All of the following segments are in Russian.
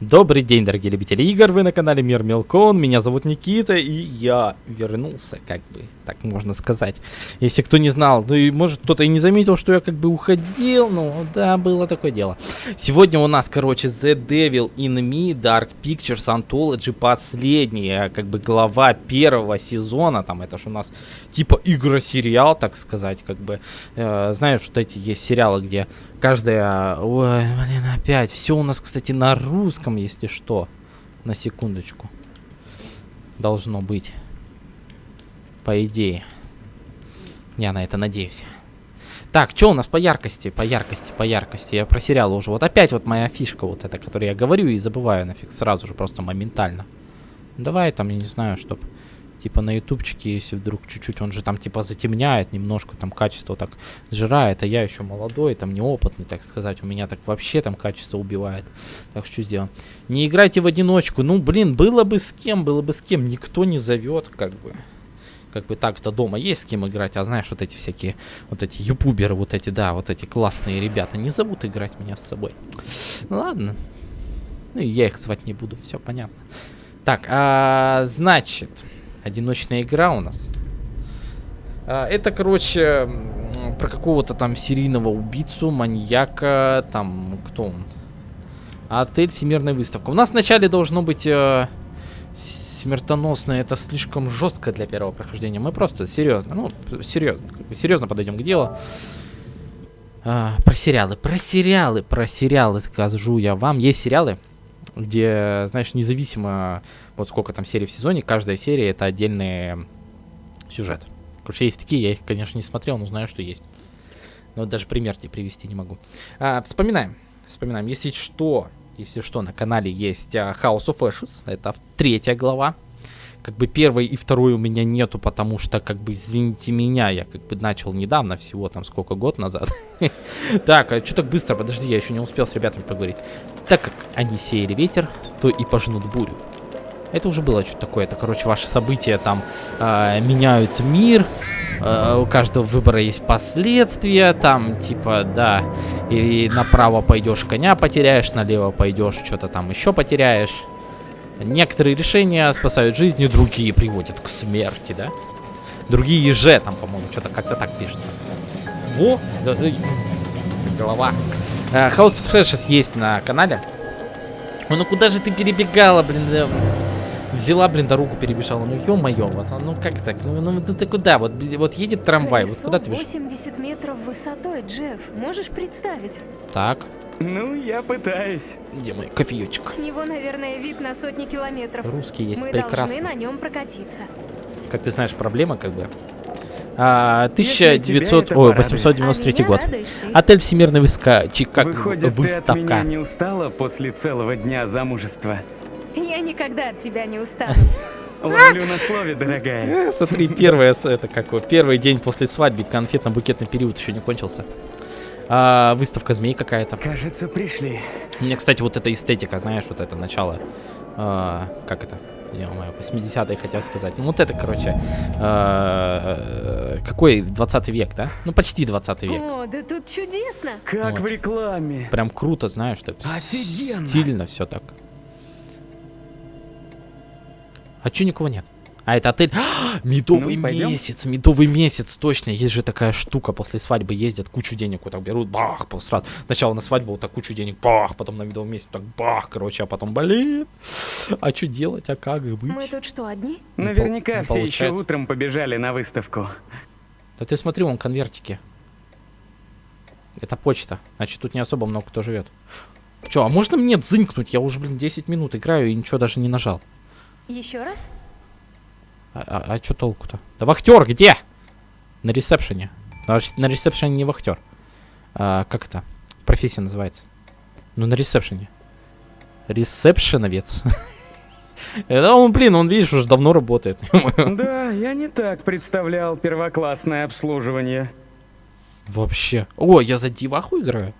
Добрый день, дорогие любители игр, вы на канале Мир Мелкон, меня зовут Никита, и я вернулся, как бы, так можно сказать. Если кто не знал, ну и может кто-то и не заметил, что я как бы уходил, ну да, было такое дело. Сегодня у нас, короче, The Devil in Me, Dark Pictures Anthology, последняя, как бы, глава первого сезона, там, это же у нас типа игра-сериал, так сказать, как бы, э, знаешь, что эти есть сериалы, где каждая... Ой, блин, опять. Все у нас, кстати, на русском, если что. На секундочку. Должно быть. По идее. Я на это надеюсь. Так, что у нас по яркости? По яркости, по яркости. Я про сериал уже. Вот опять вот моя фишка вот эта, которую я говорю и забываю нафиг сразу же, просто моментально. Давай там, я не знаю, чтобы типа на ютубчике, если вдруг чуть-чуть, он же там типа затемняет немножко, там качество так сжирает, а я еще молодой, там неопытный, так сказать, у меня так вообще там качество убивает. Так что сделаем? Не играйте в одиночку, ну блин, было бы с кем, было бы с кем, никто не зовет, как бы. Как бы так-то дома есть с кем играть, а знаешь, вот эти всякие, вот эти ютуберы, вот эти, да, вот эти классные ребята, не зовут играть меня с собой. Ну ладно. Ну я их звать не буду, все понятно. Так, а, значит, одиночная игра у нас. А, это, короче, про какого-то там серийного убийцу, маньяка, там, кто он? Отель Всемирная выставка. У нас вначале должно быть э, смертоносное, это слишком жестко для первого прохождения. Мы просто серьезно, ну, серьезно, серьезно подойдем к делу. А, про сериалы, про сериалы, про сериалы скажу я вам. Есть сериалы, где, знаешь, независимо вот сколько там серий в сезоне, каждая серия это отдельный сюжет. Короче, есть такие, я их, конечно, не смотрел, но знаю, что есть. Но даже пример тебе привести не могу. А, вспоминаем, вспоминаем. Если что, если что, на канале есть uh, House of Ashes, это третья глава. Как бы первой и второй у меня нету, потому что, как бы, извините меня, я как бы начал недавно, всего там сколько, год назад. Так, а что так быстро? Подожди, я еще не успел с ребятами поговорить. Так как они сеяли ветер, то и пожнут бурю. Это уже было что-то такое. Это, короче, ваши события там э, меняют мир. Э, у каждого выбора есть последствия. Там, типа, да. И, и направо пойдешь, коня потеряешь, налево пойдешь, что-то там еще потеряешь. Некоторые решения спасают жизни, другие приводят к смерти, да? Другие же, там, по-моему, что-то как-то так пишется. Во! Голова. Uh, House of Flashes есть на канале. Ой, ну куда же ты перебегала, блин? Взяла, блин, дорогу перебежала. Ну, ё-моё, вот, ну как так? Ну, ну ты, ты куда? Вот, вот едет трамвай, Колесо вот куда ты бежишь? 80 метров высотой, Джефф. Можешь представить? Так, Ну, я пытаюсь. где мой кофеечек? С него, наверное, вид на сотни километров. Русский есть, Мы прекрасно. должны на нем прокатиться. Как ты знаешь, проблема как бы. А, Если 1900, тебя это ой, порадует. 893 а год. радуешь. Отель Всемирный выска... Чи, как Выходит, ты от меня выставка. не устала после целого дня замужества? Я никогда от тебя не устану. Ловлю на слове, дорогая. Э, Смотри, первое, это как первый день после свадьбы, конфетно-букетный период еще не кончился. А, выставка змей какая-то. Кажется, пришли. Мне, кстати, вот эта эстетика, знаешь, вот это начало, а, как это, ё-моё, 80-е хотел сказать. Ну вот это, короче, а, э, какой 20 век, да? Ну почти 20 век. О, да тут чудесно. Как Вот. в рекламе. Прям круто, знаешь, так Офигенно. стильно все так. А чё никого нет? А это отель... медовый Ну, месяц, медовый месяц, точно. Есть же такая штука, после свадьбы ездят, кучу денег вот так берут, бах, сразу. Сначала на свадьбу вот так кучу денег, бах, потом на медовый месяц, так бах, короче, а потом, блин, а что делать, а как быть? Мы тут что, одни? Наверняка не все еще утром побежали на выставку. Да ты смотри, вон конвертики. Это почта, значит тут не особо много кто живет. Че, а можно мне дзынькнуть? Я уже, блин, 10 минут играю и ничего даже не нажал. Еще раз? А, а, а чё толку-то? Да вахтер где? На ресепшене. На, рес- на ресепшене не вахтер. А, как это? Профессия называется. Ну, на ресепшене. Ресепшеновец. Это он, блин, он, видишь, уже давно работает. Да, я не так представлял первоклассное обслуживание. Вообще. О, я за деваху играю.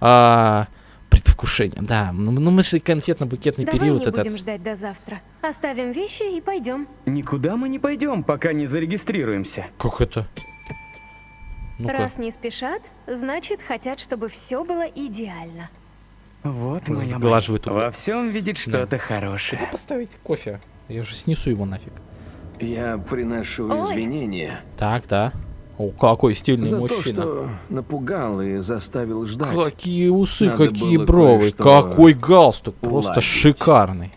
А, предвкушение, да. Ну, ну, мы же конфетно-букетный Давай период не этот. будем ждать до завтра. Оставим вещи и пойдем. Никуда мы не пойдем, пока не зарегистрируемся. Как это? Ну-ка. Раз не спешат, значит, хотят, чтобы все было идеально. Вот. Сглаживает угол. Во всем видит что-то хорошее. Куда поставить кофе? Я же снесу его нафиг. Я приношу Ой. извинения Так, да. О, какой стильный за то, мужчина. что напугал и заставил ждать. Какие усы, Надо какие бровы, какой галстук, просто уладить. шикарный.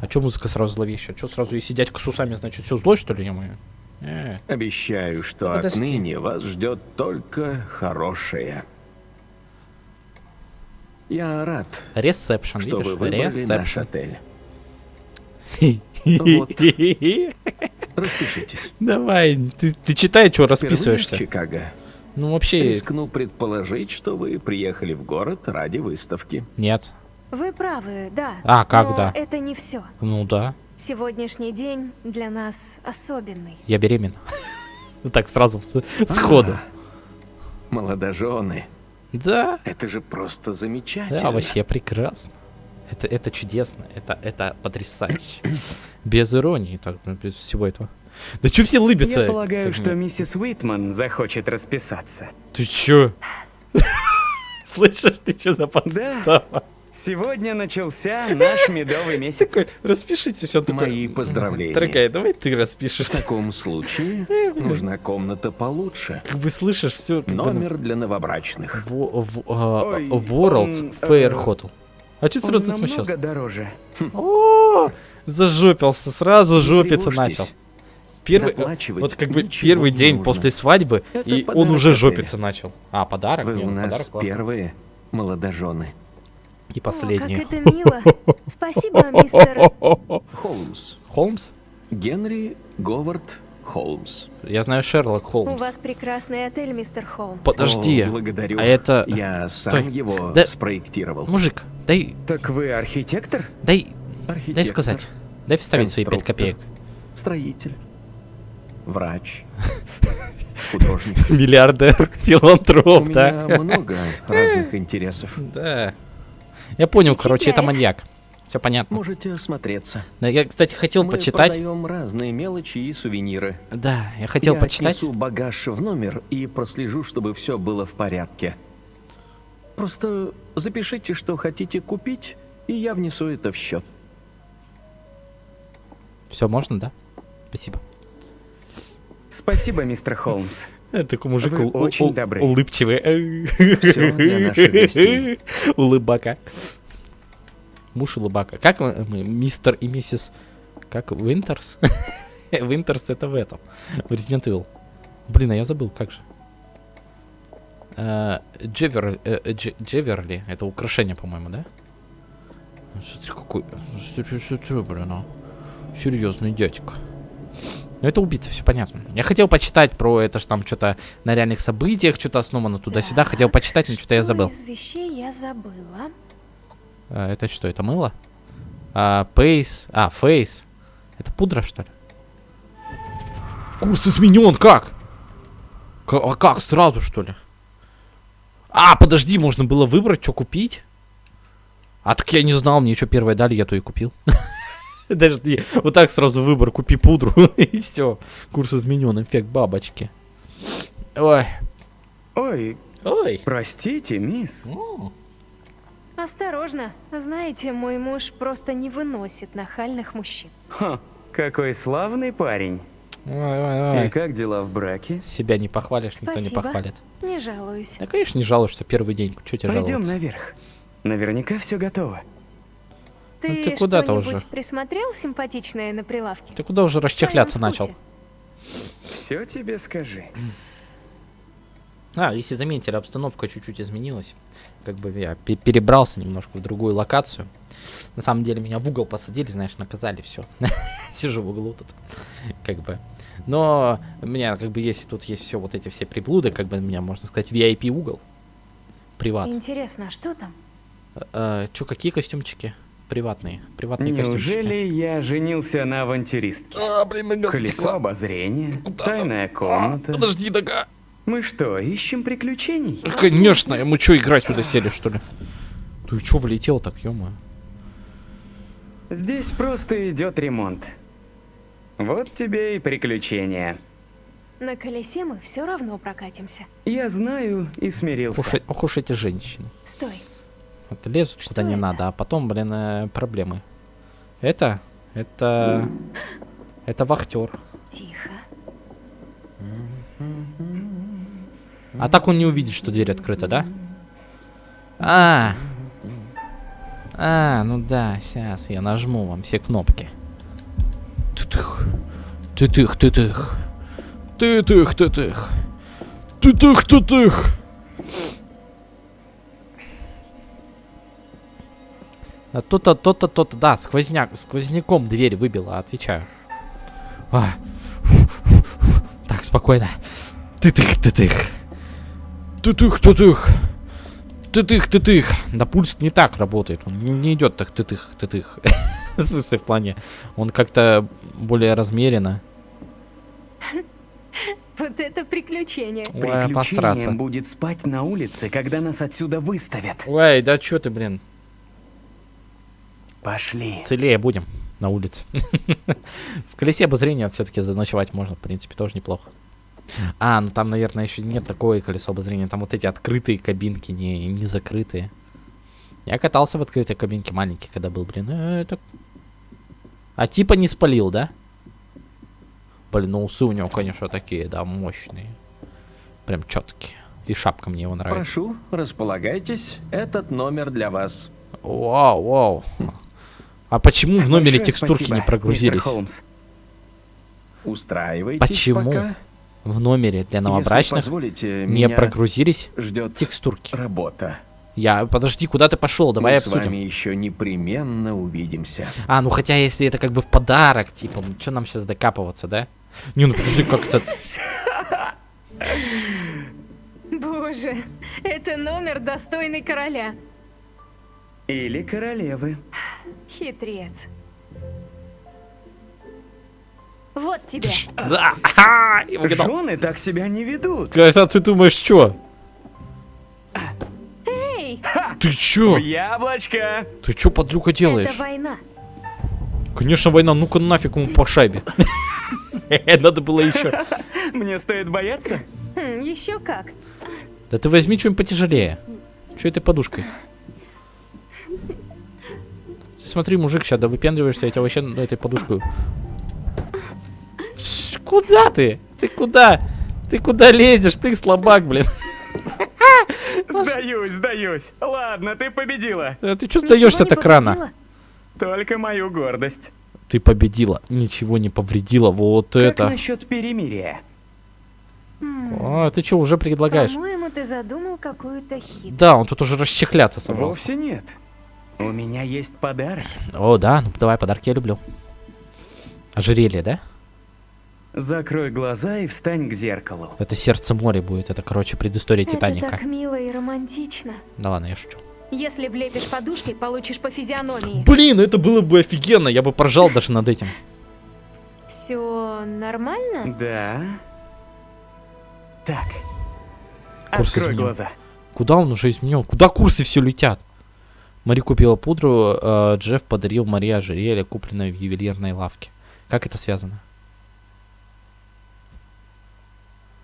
А чё музыка сразу зловещая? Чё сразу, если дядька с усами, значит, все злой, что ли, ё Э, Обещаю, что Ну, Подожди. отныне вас ждет только хорошее. Я рад, ресепшн, что вы видишь? выбрали наш Ресепшн. отель. Вот. Распишитесь. Давай, ты, ты читай, что Впервые в расписываешься. Чикаго. Ну, вообще, Рискну предположить, что вы приехали в город ради выставки. нет. Вы правы, да. А, как но да? это не все. Ну да, Сегодняшний день для нас особенный. я беременна. Ну так сразу, сходу. А, Молодожены. Да, Это же просто замечательно. да, вообще прекрасно. Это, это чудесно, это, это потрясающе. Без иронии, так, ну, без всего этого. Да чё все улыбятся? Я полагаю, Как что миссис Уитман захочет расписаться. Ты чё? Слышишь, ты чё за подстава? Сегодня начался наш медовый месяц. Такой, распишитесь, он такой... Мои поздравления. Дорогая, давай ты В распишешься. таком случае нужна комната получше. Как бы слышишь все... Номер для новобрачных. Ой, Worlds он, Fair э, Hotel. А что ты сразу намного смущался? дороже. О, зажопился, сразу жопиться начал. Первый, э, вот как бы первый день нужно. после свадьбы, Это и он уже жопиться начал. А, подарок? Вы у ну, нас первые молодожены. И О, последний. как это мило. Спасибо, мистер... Холмс. Холмс? Генри Говард Холмс. Я знаю Шерлок У Холмс. вас прекрасный отель, мистер Холмс. Под- Подожди, О, благодарю. а это- Я сам Стой. его Да- спроектировал. Мужик, дай, Так вы архитектор? дай, дай Архитектор, сказать. Дай вставить свои пять копеек. Строитель. Врач. Художник. Миллиардер, У филантроп, меня да? много разных интересов. Да. Я понял, короче, это маньяк. Все понятно. Можете осмотреться. Да, я, кстати, хотел Мы почитать. продаем разные мелочи и сувениры. Да, я хотел Я почитать. отнесу багаж в номер и прослежу, чтобы все было в порядке. Просто запишите, что хотите купить, и я внесу это в счет. Все можно, да? Спасибо. Спасибо, мистер Холмс. Такой мужик Вы очень ул- добры. улыбчивый. Всё для наших гостей. Улыбака. Муж улыбака. Как мы, мы, мистер и миссис... Как? Винтерс? Винтерс это в этом. В Resident Evil. Блин, а я забыл, как же. Э, Jewel, э, Дже- Джеверли. Это украшение, по-моему, да? Какой... блин, а? Серьезный дядька. Ну, это убийца, все понятно. Я хотел почитать про это, что там что-то на реальных событиях, что-то основано туда-сюда. Хотел почитать, но что-то я забыл. из вещей я забыла? А, это что, это мыло? А, Пейс. А, Фейс. Это пудра, что ли? Курс изменен, как? К- а как, сразу, что ли? А, подожди, можно было выбрать, что купить? А так я не знал, мне что первое дали, я то и купил. Подожди, вот так сразу выбор, купи пудру, и все. Курс изменен, эффект бабочки. Ой, Ой, ой. простите, мисс. Осторожно. Знаете, мой муж просто не выносит нахальных мужчин. Ха, какой славный парень. Ой, ой, И ой. как дела в браке? Себя не похвалишь, никто не Спасибо. похвалит. Не жалуюсь. Да, конечно, не жалуешься первый день. Че тебе Пойдем жаловаться? наверх. Наверняка все готово. Ты, Ну, ты куда-то уже. присмотрел симпатичное на прилавке? Ты куда уже расчехляться начал? Все тебе скажи. А, если заметили, обстановка чуть-чуть изменилась. Как бы я пе- перебрался немножко в другую локацию. На самом деле меня в угол посадили, знаешь, наказали, все. Сижу в углу тут. Как бы. Но у меня, как бы, если тут есть все вот эти все приблуды, как бы, у меня, можно сказать, VIP угол. Приват. Интересно, а что там? Че, какие костюмчики? Приватные. Приватные костюмчики. Неужели я женился на авантюристке? А, блин, нога Колесо обозрения, тайная комната. Подожди, нога. Мы что, ищем приключений? Конечно, ему что, играть сюда сели, что ли? Ты чё влетел так, ё Здесь просто идет ремонт. Вот тебе и приключения. На колесе мы все равно прокатимся. Я знаю и смирился. Ох, ох уж эти женщины. Стой. Вот лезут Что куда не это? надо, а потом, блин, э, проблемы. Это, это, это вахтер. Тихо. А так он не увидит, что дверь открыта, да? А, а, ну да, сейчас я нажму вам все кнопки. Тытых, тытых, тытых, тытых, тытых, тытых, тытых. А то-то, то-то, то-то, да, сквозняк, сквозняком дверь выбила, отвечаю. А. Так, спокойно. Тытых, тытых. Тытых, тытых. Тытых, тытых. Да пульс не так работает. Он не, не идет так тытых, тытых. В смысле, в плане. Он как-то более размеренно. Вот это приключение. Ой, Приключением обосраться. будет спать на улице, когда нас отсюда выставят. Ой, да чё ты, блин. Пошли. Целее будем на улице. В колесе обозрения все-таки заночевать можно, в принципе, тоже неплохо. А, ну там, наверное, еще нет такое колесо обозрения. Там вот эти открытые кабинки, не, не закрытые. Я катался в открытой кабинке маленький, когда был, блин. э, это- А типа не спалил, да? Блин, ну усы у него, конечно, такие, да, мощные. Прям четкие. И шапка мне его нравится. Прошу, располагайтесь. Этот номер для вас. Вау, вау. А почему в номере Большое текстурки спасибо, не мистер прогрузились? Холмс. Устраивайтесь Почему? пока. В номере для новобрачных не прогрузились ждет текстурки. работа. Я, подожди, куда ты пошел? Давай Мы обсудим. с вами еще непременно увидимся. А, ну хотя если это как бы в подарок, типа, ну что нам сейчас докапываться, да? Не, ну подожди, как это... Боже, это номер достойный короля. Или королевы. Хитрец. Вот тебе. Да. Жены так себя не ведут. А ты думаешь, что? Ты чё? Яблочко. Ты чё, подлюка делаешь? это война. Конечно, война, ну-ка нафиг ему по шайбе. Надо было еще. Мне стоит бояться? Хм, еще как. Да ты возьми что-нибудь потяжелее. Че этой подушкой? Ты смотри, мужик, сейчас да выпендриваешься, я тебя вообще на этой подушкой. Ш- Куда ты? Ты куда? Ты куда лезешь? Ты слабак, блин. Сдаюсь, сдаюсь. Ладно, ты победила. А Ты что сдаешься так рано? Только мою гордость. Ты победила. Ничего не повредила. Вот Как это. насчет перемирия? М, А, ты что, уже предлагаешь? По-моему, ты задумал какую-то хитрость. Да, он тут уже расчехляться собрался. Вовсе нет. У меня есть подарок. О, да, ну давай, подарки я люблю. Ожерелье, да? Закрой глаза и встань к зеркалу. Это сердце моря будет. Это, короче, предыстория Это Титаника. так мило и романтично. Да ладно, я шучу. Если влепишь подушкой, получишь по физиономии. Блин, это было бы офигенно. Я бы поржал даже над этим. Все нормально? Да. Так. Курс Открой изменил. глаза. Куда он уже изменил? Куда курсы все летят? Мари купила пудру, э, Джефф подарил Марии ожерелье, купленное в ювелирной лавке. Как это связано?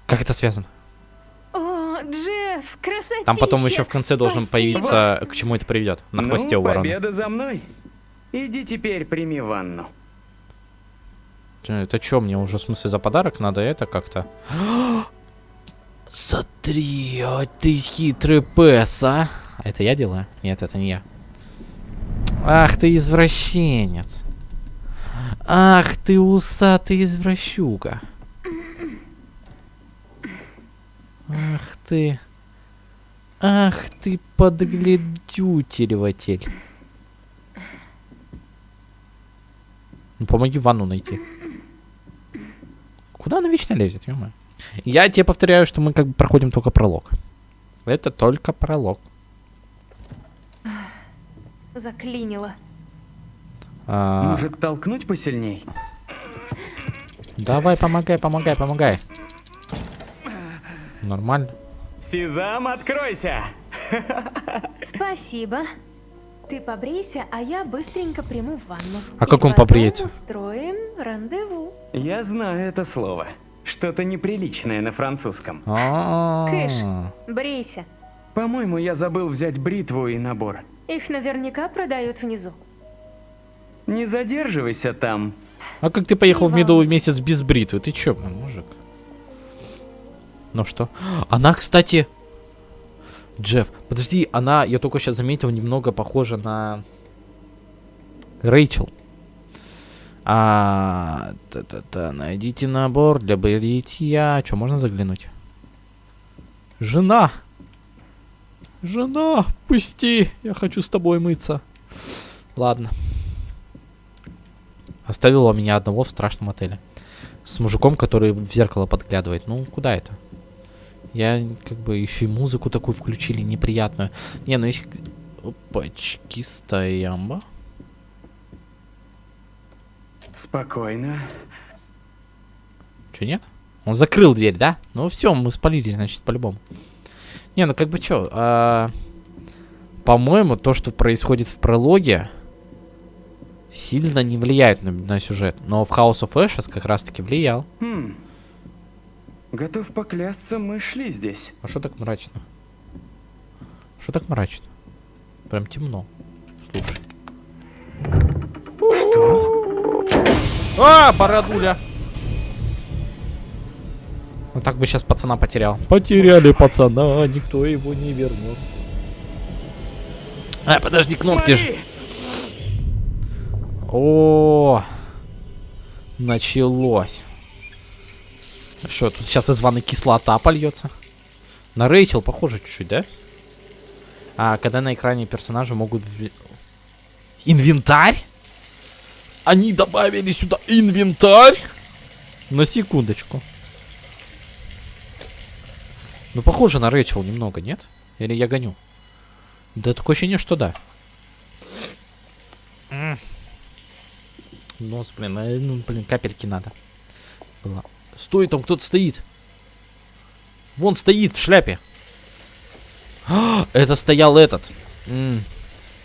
Как это связано? О, Джефф, красотища! Там потом еще в конце должен Спасибо. появиться, к чему это приведет. На ну, хвосте у ворона. победа за мной. Иди теперь прими ванну. Это что, мне уже в смысле за подарок надо это как-то? Смотри, а ты хитрый пес, а? А это я делаю? Нет, это не я. Ах ты извращенец. Ах ты усатый извращука. Ах ты. Ах ты подглядютелеватель. Ну помоги ванну найти. Куда она вечно лезет, ё Я тебе повторяю, что мы как бы проходим только пролог. Это только пролог. Заклинило. А, Может, толкнуть посильней? Давай, помогай, помогай, помогай. Нормально. Сезам, откройся! Спасибо. Ты побрейся, а я быстренько приму ванну. А как он побреется? устроим рандеву. Я знаю это слово. Что-то неприличное на французском. А, Кыш. Брейся. По-моему, я забыл взять бритву и набор. Их наверняка продают внизу. Не задерживайся там. А как ты поехал в медовый месяц без бритвы? Ты чё, мужик? Ну что? Она, кстати... Джефф, подожди, она, я только сейчас заметил, немного похожа на... Рэйчел. А, та-та-та, найдите набор для бритья. Что, можно заглянуть? Жена! Жена, пусти! Я хочу с тобой мыться. Ладно. Оставила меня одного в страшном отеле. С мужиком, который в зеркало подглядывает. Ну, куда это? Я как бы еще и музыку такую включили неприятную. Не, ну если... Опачки, стоямба. Спокойно. Че, нет? Он закрыл дверь, да? Ну все, мы спалились, значит, по-любому. Не, ну как бы что, а, по-моему, то, что происходит в прологе, сильно не влияет на, на сюжет. Но в House of Ashes как раз-таки влиял. Хм. Готов поклясться, мы шли здесь. А что так мрачно? Что так мрачно? Прям темно. Слушай. Что? А, бородуля! Ну так бы сейчас пацана потерял. Потеряли пацана, никто его не вернет. А, подожди, кнопки ж. Мари! О, началось. Что, тут сейчас из ванны кислота польется? На Рэйчел похоже чуть-чуть, да? А когда на экране персонажи могут... Инвентарь? Они добавили сюда инвентарь? На секундочку. Ну, похоже на Рэйчел немного, нет? Или я гоню? Да, такое ощущение, что да. Нос, блин, э, ну, блин, капельки надо. Было. Стой, там кто-то стоит. Вон стоит в шляпе. А, это стоял этот. М.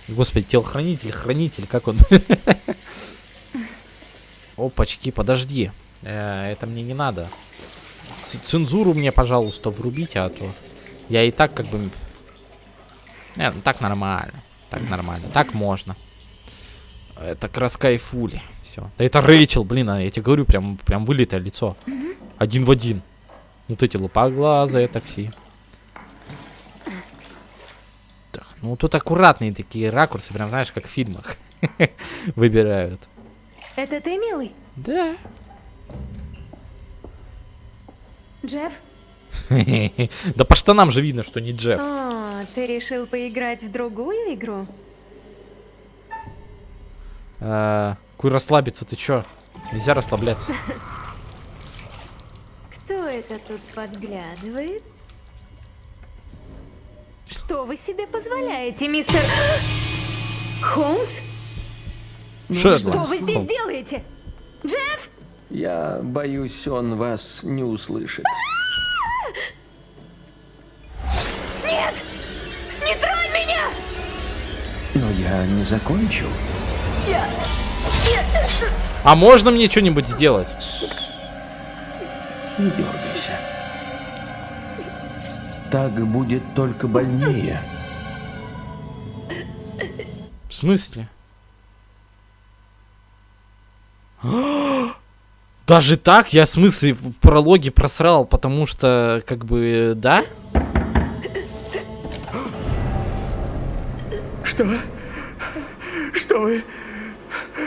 Господи, телохранитель, хранитель, как он? Опачки, подожди. Э, это мне не надо. Ц- Цензуру мне, пожалуйста, врубите, а то я и так как бы... Не, ну так нормально. Так нормально. Так можно. Это раскайфули. Все. Да это Рэйчел, блин, а я тебе говорю, прям, прям вылитое лицо. Один в один. Вот эти лупоглазые такси. Так, ну тут аккуратные такие ракурсы, прям знаешь, как в фильмах выбирают. Это ты, милый? Да. Джефф? Да по штанам же видно, что не Джефф. А, ты решил поиграть в другую игру? А, Куй расслабиться, ты чё? Нельзя расслабляться. Кто это тут подглядывает? Что вы себе позволяете, мистер... Холмс? Шерлок. Что вы здесь делаете? Джефф! Я боюсь, он вас не услышит. Нет! Не тронь меня! Но я не закончил. А можно мне что-нибудь сделать? Не дергайся. Так будет только больнее. В смысле? Даже так? Я в смысле в в прологе просрал, потому что, как бы, да? Что? Что вы...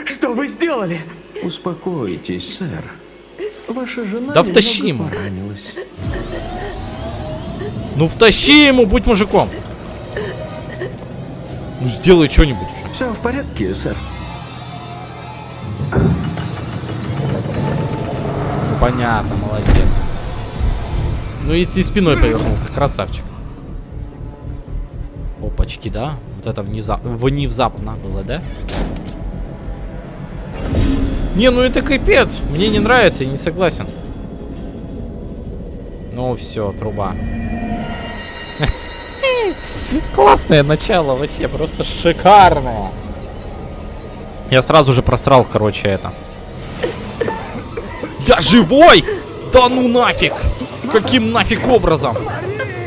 Что вы сделали? Успокойтесь, сэр. Ваша жена Да втащи ему. поранилась. Ну втащи ему, будь мужиком. Ну сделай что-нибудь. Все в порядке, сэр. Ну, понятно, молодец. Ну и ты спиной повернулся, красавчик. Опачки, да? Вот это внезапно, внезапно было, да? Не, ну это капец. Мне не нравится, я не согласен. Ну все, труба. Классное начало, вообще просто шикарное. Я сразу же просрал, короче, это. Я живой! Да ну нафиг! Каким нафиг образом?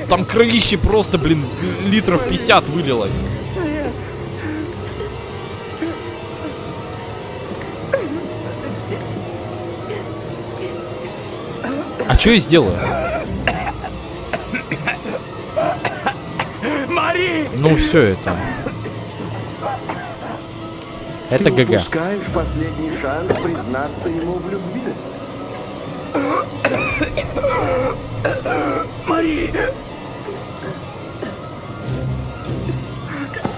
Там кровище просто, блин, литров 50 вылилось. Что я сделаю? Мари! Ну, все это. Это Ты ГГ. упускаешь последний шанс признаться ему в любви. Мари!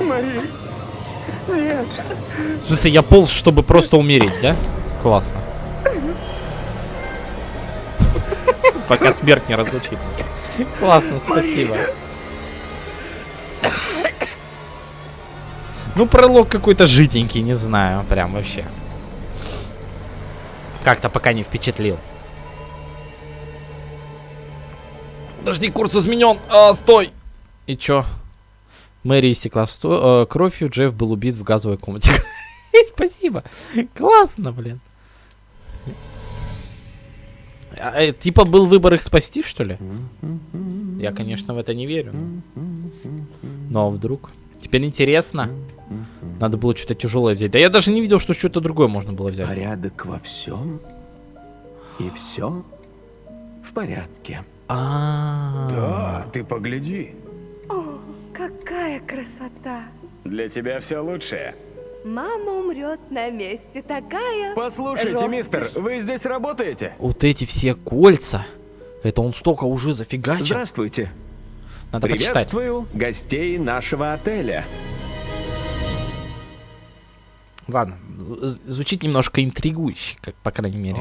Мари! Нет! В смысле, я полз, чтобы просто умереть, да? Классно. Пока смерть не разлучит нас. Классно, спасибо. Ну, пролог какой-то житенький, не знаю, прям вообще. Как-то пока не впечатлил. Подожди, курс изменен. А, стой. И чё? Мэри истекла в сто- э, кровью, Джефф был убит в газовой комнате. Спасибо. Классно, блин. А, э, типа был выбор их спасти, что ли? Я, конечно, в это не верю. Но вдруг. Теперь интересно. Надо было что-то тяжелое взять. Да я даже не видел, что что-то другое можно было взять. Порядок во всем. И все в порядке. А. Да, ты погляди. О, какая красота! Для тебя все лучшее. Мама умрет на месте, такая... Послушайте, Роскошь. мистер, вы здесь работаете? Вот эти все кольца. Это он столько уже зафигачил. Здравствуйте. Надо почитать. Приветствую гостей нашего отеля. Ладно, звучит немножко интригующе, как по крайней мере.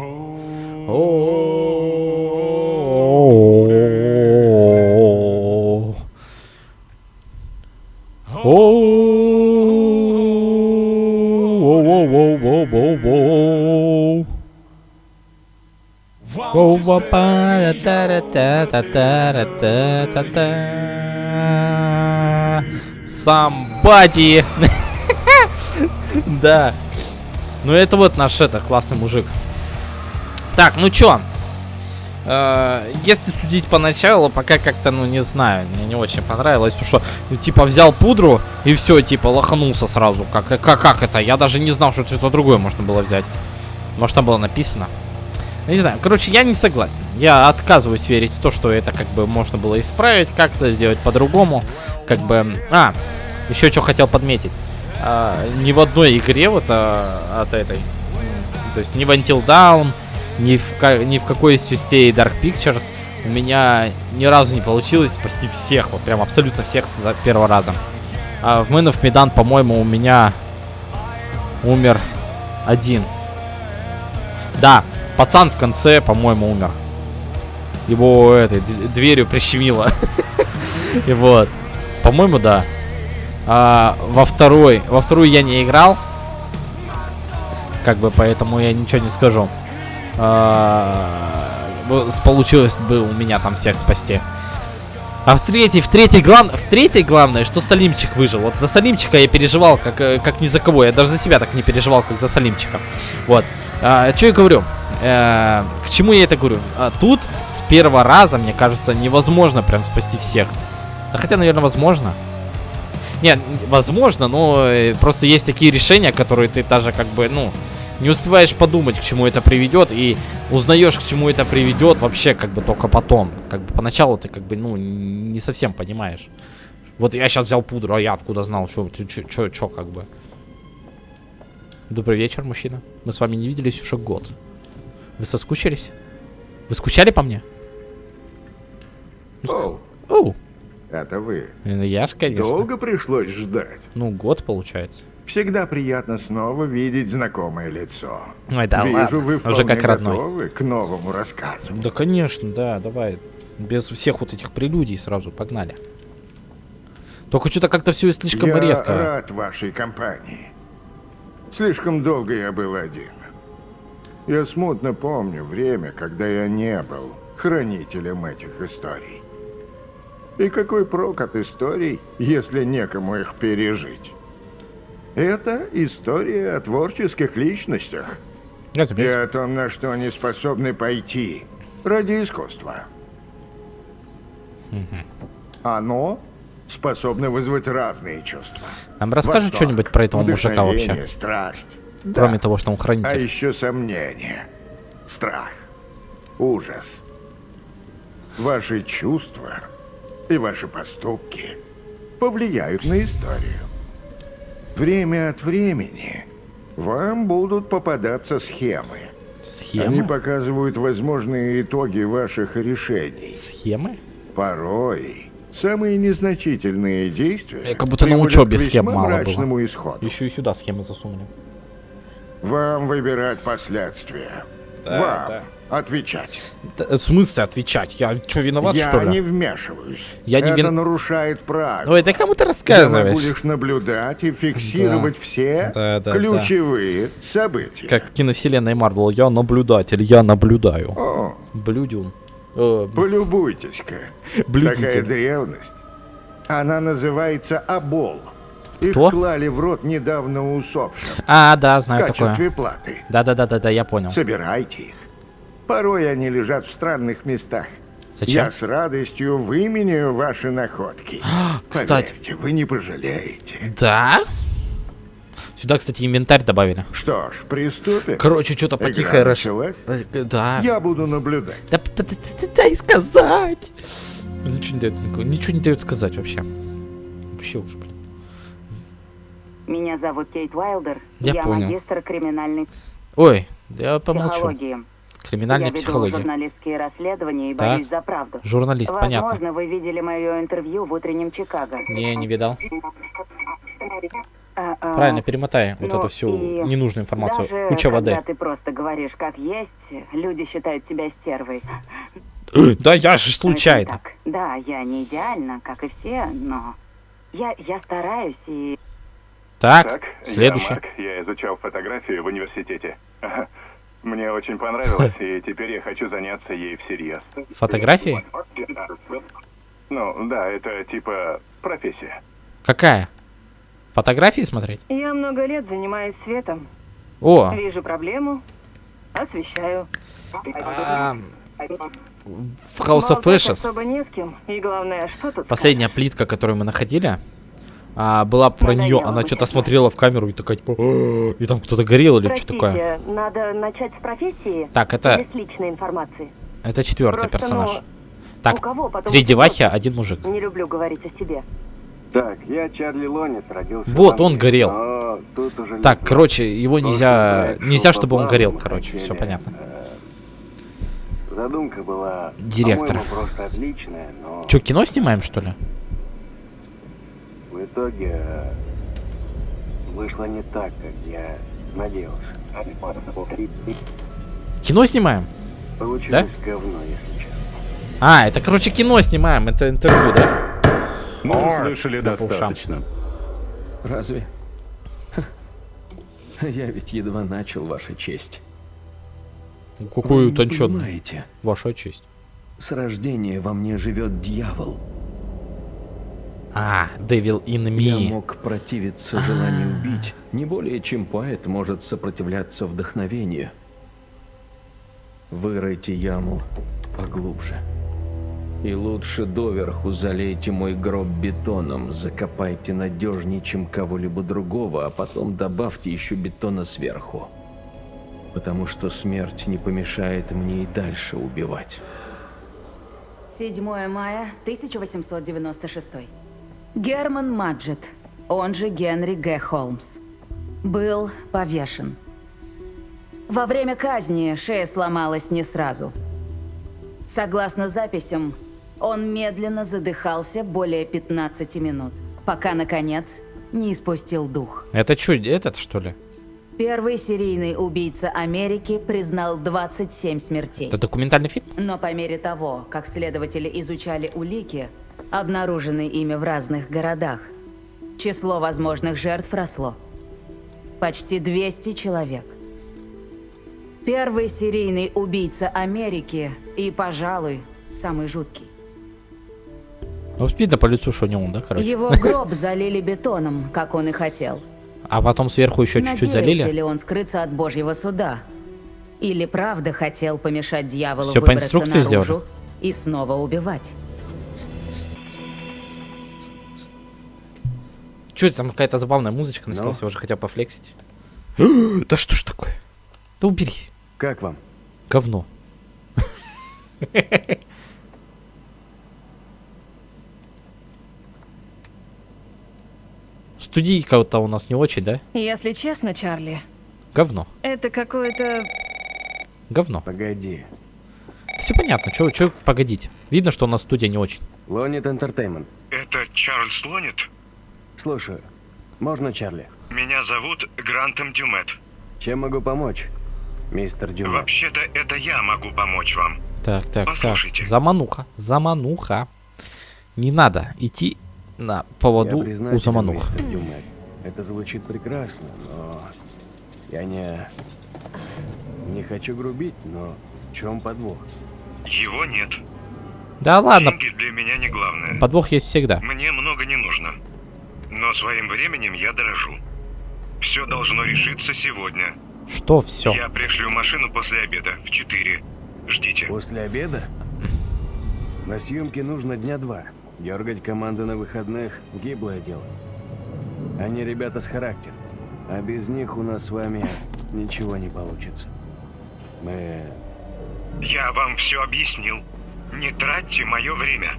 Самбади. Да. Ну это вот наш это классный мужик. Так, ну чё? Э, если судить поначалу, пока как-то, ну, не знаю, мне не очень понравилось, то что, типа, взял пудру и все, типа, лоханулся сразу. Как, как, как это? Я даже не знал, что что-то другое можно было взять. Может, там было написано. Не знаю, короче, я не согласен. Я отказываюсь верить в то, что это как бы можно было исправить, как-то сделать по-другому. Как бы... А, еще что хотел подметить. А, ни в одной игре вот а, от этой, то есть ни в Until Dawn, ни в, ни в какой из частей Dark Pictures у меня ни разу не получилось спасти всех, вот прям абсолютно всех за первого раза. А в Man of Medan, по-моему, у меня умер один. Да, пацан в конце, по-моему, умер. Его этой дверью прищемило. И вот. По-моему, да. А, во второй, во вторую я не играл. Как бы, поэтому я ничего не скажу. А, получилось бы у меня там всех спасти. А в третьей, в третьей, глав... в третьей главное, что Салимчик выжил. Вот за Салимчика я переживал, как, э, как ни за кого. Я даже за себя так не переживал, как за Салимчика. Вот. А, что я говорю? Э, к чему я это говорю? А, тут с первого раза, мне кажется, невозможно прям спасти всех. А хотя, наверное, возможно. Нет, н- возможно, но э, просто есть такие решения, которые ты даже как бы, ну, не успеваешь подумать, к чему это приведет, и узнаешь, к чему это приведет вообще как бы только потом. Как бы поначалу ты как бы, ну, не совсем понимаешь. Вот я сейчас взял пудру, а я откуда знал, что, что, что, как бы. Добрый вечер, мужчина. Мы с вами не виделись уже год. Вы соскучились? Вы скучали по мне? Оу, Оу, это вы. э, я ж, конечно. Долго пришлось ждать. Ну, год получается. Всегда приятно снова видеть знакомое лицо. Ой, да Вижу, ладно, вы уже вполне как родной. готовы к новому рассказу. Да, конечно, да, давай. Без всех вот этих прелюдий сразу погнали. Только что-то как-то все слишком я резко. рад вашей компании. Слишком долго я был один. Я смутно помню время, когда я не был хранителем этих историй. И какой прок от историй, если некому их пережить? Это история о творческих личностях. Я И о том, на что они способны пойти ради искусства. Оно способно вызвать разные чувства. Нам Восторг, что-нибудь про этого мужика вообще? вдохновение, страсть. Кроме Да. того, что он А хранитель. еще сомнение, страх, ужас, ваши чувства и ваши поступки повлияют на историю. Время от времени вам будут попадаться схемы. Они Схемы? показывают возможные итоги ваших решений. Схемы? Порой самые незначительные действия Э, как будто на учебе схем мало было. исходу. Еще и сюда схемы засунули. Вам выбирать последствия. Да, Вам да. отвечать. Да, в смысле отвечать? Я что, виноват, Я что ли? не вмешиваюсь. Я не Это вин- нарушает правила. Ой, да кому ты Я рассказываешь? лишь наблюдать и фиксировать все Да, да, ключевые события. Как в киновселенной Марвел. Я наблюдатель, я наблюдаю. О, Блюдюн. Э, полюбуйтесь-ка. Такая древность. Она называется Абол. Их Кто? клали в рот недавно усопшим А, да, в знаю такое. качестве платы. Да-да-да-да, я понял. Собирайте их. Порой они лежат в странных местах. Зачем? Я с радостью выменяю ваши находки. кстати. Поверьте, вы не пожалеете. Да? Сюда, кстати, инвентарь добавили. Что ж, приступим. Короче, что-то потихо началась? Э, Да. Я буду наблюдать. Да п- т- т- дай сказать. Ничего не дает, ничего не дает сказать вообще. Вообще уже, блин. Меня зовут Кейт Уайлдер. Я понял. магистр криминальной Ой, я помолчу. психологии. Криминальная Я психология. журналистские расследования и Так. борюсь за правду. Журналист, Возможно, понятно. вы видели мое интервью в утреннем Чикаго. Не, не видал. А, а, Правильно, перемотай вот ну эту всю ненужную информацию. Даже Куча когда воды. ты просто говоришь как есть, люди считают тебя стервой. Да я же не случайно. Да, я не идеальна, как и все, но я, я стараюсь и... Так, Так, следующий. я Марк, я изучал фотографию в университете. Мне очень понравилось, и теперь я хочу заняться ей всерьез. Фотографии? Ну, да, это типа профессия. Какая? Фотографии смотреть? Я много лет занимаюсь светом. О, Вижу проблему, освещаю. а, в House of Ashes особо не с кем. И главное, что тут последняя скажешь? плитка, которую мы находили, а, была про нее. Надоело Она быть что-то смотрела в камеру и такая типа, и там кто-то горел или что такое. надо начать с профессии? Так, это Или с личной информации? это четвертый Просто, персонаж. ну, у Так, кого потом три девахи, один мужик. Не люблю говорить о себе. Так, я Чарли Лонец, родился Вот, он горел. но тут уже Так, знаю. короче, его нельзя, проект нельзя, чтобы он горел, короче, хотели, все понятно. э, Задумка была, Директор. просто отличная, но Че, кино снимаем, что ли? В итоге э, вышло не так, как я надеялся. Кино снимаем? Получилось говно, если честно. А, это, короче, кино снимаем, это интервью, да? Мы слышали Да, по ушам. достаточно. Разве? Я ведь едва начал, Ваша честь. Какую Вы не утонченную. Ваша честь. с рождения во мне живет дьявол. А, Devil in Я me. мог противиться желанию убить, не более чем поэт может сопротивляться вдохновению. Выройте яму поглубже. И лучше доверху залейте мой гроб бетоном, закопайте надежнее, чем кого-либо другого, а потом добавьте еще бетона сверху. Потому что смерть не помешает мне и дальше убивать. 7 мая 1896. Герман Маджет, он же Генри Г. Холмс, был повешен. Во время казни шея сломалась не сразу. Согласно записям, он медленно задыхался более 15 минут, пока, наконец, не испустил дух. Это что, этот, что ли? Первый серийный убийца Америки признал 27 смертей. Это документальный фильм? Но по мере того, как следователи изучали улики, обнаруженные ими в разных городах, число возможных жертв росло. Почти 200 человек. Первый серийный убийца Америки и, пожалуй, самый жуткий. Ну, видно по лицу, что не он, да, короче? Его гроб залили бетоном, как он и хотел. А потом сверху еще чуть-чуть Надеялся залили? ли он скрыться от божьего суда? Или правда хотел помешать дьяволу по выбраться инструкции наружу сделали? и снова убивать? Че там какая-то забавная музычка ну. началась, я уже хотел пофлексить. да что ж такое? Да уберись. Как вам? Говно. Студийка-то у нас не очень, да? Если честно, Чарли. Говно. Это какое-то... Говно. Погоди. Все понятно, что погодить. Видно, что у нас студия не очень. Лонит Entertainment. Это Чарльз Лонит? Слушаю. Можно, Чарли? Меня зовут Грантом Дюмет. Чем могу помочь, мистер Дюмет? Вообще-то это я могу помочь вам. Так, так, Послушайте. так. Замануха. Замануха. Не надо идти на поводу Я у замануха. мистер Дюмет. Это звучит прекрасно, но я не... Не хочу грубить, но в чем подвох? Его нет. Да ладно, Деньги для меня не главное. подвох есть всегда. Мне много не нужно. Но своим временем я дорожу. Все должно решиться сегодня. Что все? Я пришлю машину после обеда в 4. Ждите. После обеда? На съемке нужно дня два. Дергать команды на выходных – гиблое дело. Они ребята с характером. А без них у нас с вами ничего не получится. Мы... Я вам все объяснил. Не тратьте мое время.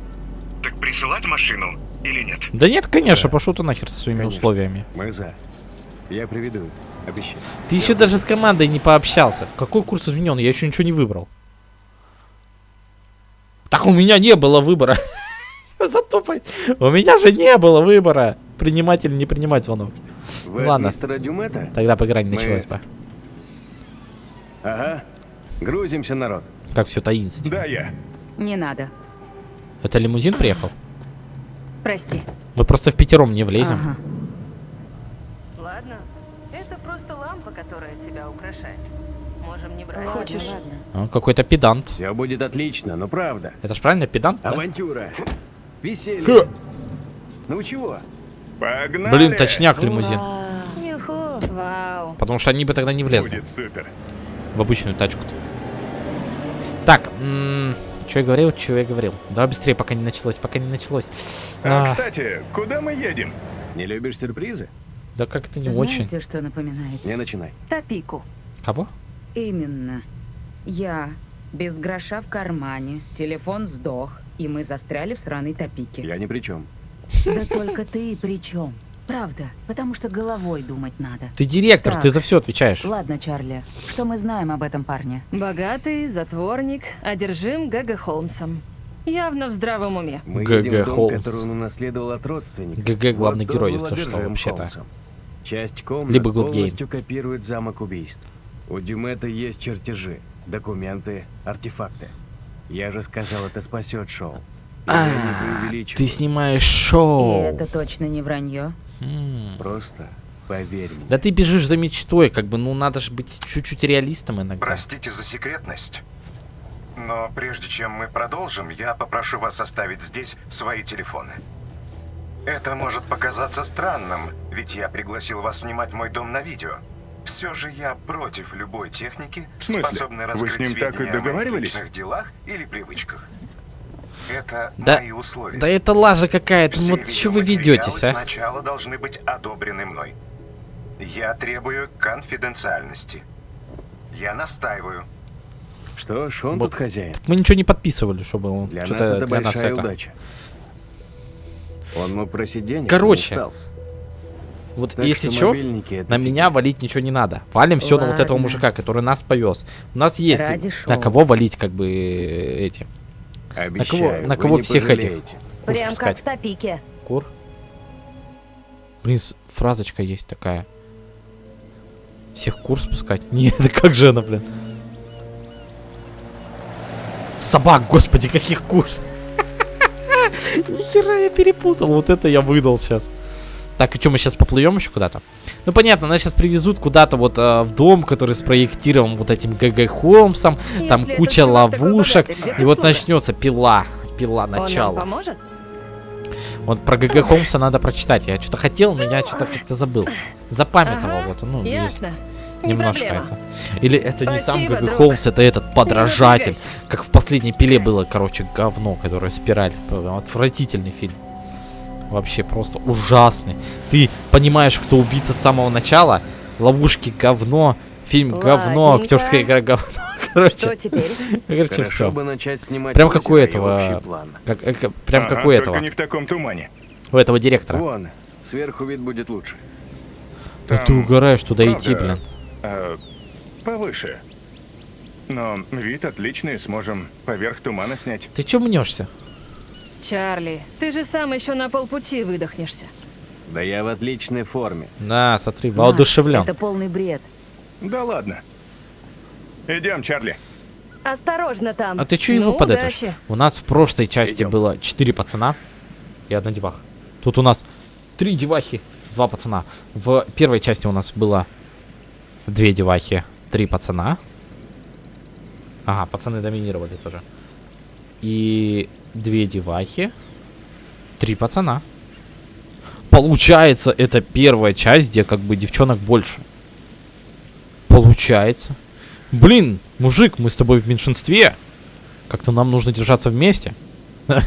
Так присылать машину или нет? Да нет, конечно, пошел ты нахер со своими Конечно. условиями. Мы за. Я приведу. Обещаю. Ты еще даже с командой не пообщался. Какой курс изменен? Я еще ничего не выбрал. Так у меня не было выбора. Зато у меня же не было выбора. Принимать или не принимать звонок. Вы Ладно. мистера Дюмета? Тогда по игра не Мы- началась бы. Ага. Грузимся, народ. Как все таинственно. Да, я. Не надо. Это лимузин приехал? Прости. Мы просто в пятером не влезем. Ага. Ладно, это просто лампа, которая тебя украшает. Можем не брать. Хочешь? Ладно. Он какой-то педант. Все будет отлично, но правда. Это ж правильно педант? да? Авантюра. Веселье. Хе. Ну чего? Погнали! Блин, точняк лимузин. Вау. Потому что они бы тогда не влезли Будет супер. в обычную тачку-то. Так, что я говорил, что я говорил. Давай быстрее, пока не началось, пока не началось. А, А, кстати, куда мы едем? Не любишь сюрпризы? да как это не очень. Знаете, что напоминает? Не начинай. Топику. Кого? Именно. Я без гроша в кармане, телефон сдох, и мы застряли в сраной топике. Я ни при чем. Да только ты при чем? Правда, потому что головой думать надо. Ты директор, Так. ты за все отвечаешь. Ладно, Чарли, что мы знаем об этом парне? Богатый, затворник, одержим Г.Г. Холмсом. Явно в здравом уме. Мы Г.Г. Холмс. который он унаследовал от родственника. ГГ главный Вот герой, если что, вообще-то. Холмсом. Часть комнат Либо полностью копирует замок убийств. У Дюмета есть чертежи, документы, артефакты. Я же сказал, это спасет шоу. И А, ты снимаешь И шоу. это точно не вранье. М. Просто поверь мне. Да ты бежишь за мечтой, как бы, ну надо же быть чуть-чуть реалистом иногда. Простите за секретность. Но прежде чем мы продолжим, я попрошу вас оставить здесь свои телефоны. Это может показаться странным, ведь я пригласил вас снимать мой дом на видео. Все же я против любой техники, способной Вы с раскрыть ним так и о договаривались? делах или привычках. Это Да, мои условия. да это лажа какая-то, ну вот что вы ведетесь, а? сначала должны быть одобрены мной. Я требую конфиденциальности. Я настаиваю. Что ж, он Вот. тут хозяин. Мы ничего не подписывали, чтобы он Для нас это для нас большая это. удача. Он мог просить денег, Короче, не. Вот Так если что это на меня валить ничего не надо. Валим все на вот этого мужика, который нас повез. У нас есть Ради на шоу. кого валить, как бы э, эти. Обещаю, на кого не всех этих? пожалеете. Кур Прям пускать. как в топике. Кур. Блин, фразочка есть такая. Всех кур спускать? Нет, да как же она, блин? Собак, господи, каких кур? Нихера я перепутал, вот это я выдал сейчас. Так, и что, мы сейчас поплывем еще куда-то? Ну, понятно, нас сейчас привезут куда-то вот а, в дом, который спроектирован вот этим ГГ Холмсом. Там Если этот куча ловушек. богатый, И вот начнется пила. Пила Он нам начало. поможет? Вот про ГГ Холмса надо прочитать. Я что-то хотел, но я что-то как-то забыл. Запамятовал Ага, вот, ну, есть Ясно. Не немножко проблема. это. Или это не сам Спасибо, ГГ друг. Холмс, это этот подражатель. Как в последней пиле было, короче, говно, которое спираль. Отвратительный фильм. Вообще просто ужасный. Ты понимаешь, кто убийца с самого начала. Ловушки говно. Фильм говно, Ладненько. актерская игра говно. Короче, Что теперь? короче, Хорошо все. бы начать снимать Прям как у этого, план. Как, э, как- прям Ага, как у этого. Не в таком тумане. У этого директора. Вон, Сверху вид будет лучше. Да ты угораешь туда идти, правда, блин. э, повыше. Но вид отличный, сможем поверх тумана снять. Ты чё мнешься? Чарли, ты же сам еще на полпути выдохнешься. Да я в отличной форме. Да, смотри, воодушевлен. Это полный бред. Да ладно. Идем, Чарли. Осторожно там. А ты чё его ну, подэтишь? удачи. У нас в прошлой части было 4 пацана и одна деваха. Тут у нас 3 девахи, 2 пацана. В первой части у нас было 2 девахи, 3 пацана. Ага, пацаны доминировали тоже. И 2 девахи, 3 пацана. Получается, это первая часть, где как бы девчонок больше. Получается. Блин, мужик, мы с тобой в меньшинстве. Как-то нам нужно держаться вместе.